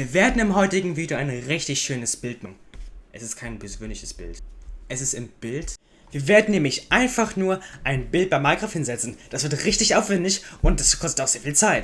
Wir werden im heutigen Video ein richtig schönes Bild machen. Es ist kein persönliches Bild. Es ist im Bild. Wir werden nämlich einfach nur ein Bild bei Minecraft hinsetzen. Das wird richtig aufwendig und das kostet auch sehr viel Zeit.